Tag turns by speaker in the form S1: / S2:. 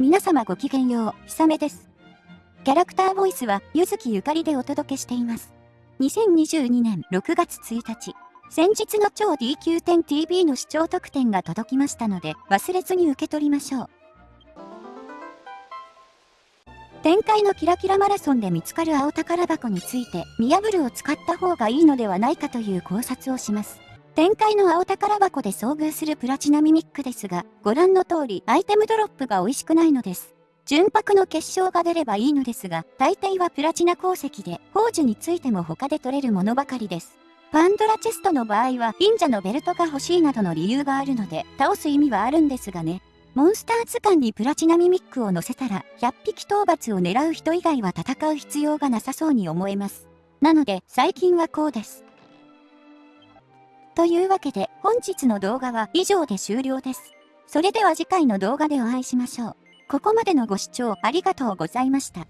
S1: 皆様ごきげんよう、ひさめです。キャラクターボイスは、ゆずきゆかりでお届けしています。2022年6月1日、先日の超 DQ10TV の視聴特典が届きましたので、忘れずに受け取りましょう。展開のキラキラマラソンで見つかる青宝箱について、ミヤブルを使った方がいいのではないかという考察をします。展開の青宝箱で遭遇するプラチナミミックですが、ご覧の通りアイテムドロップが美味しくないのです。純白の結晶が出ればいいのですが、大抵はプラチナ鉱石で、宝珠についても他で取れるものばかりです。パンドラチェストの場合は、忍者のベルトが欲しいなどの理由があるので、倒す意味はあるんですがね。モンスター図鑑にプラチナミミックを乗せたら、100匹討伐を狙う人以外は戦う必要がなさそうに思えます。なので、最近はこうです。というわけで、本日の動画は以上で終了です。それでは次回の動画でお会いしましょう。ここまでのご視聴ありがとうございました。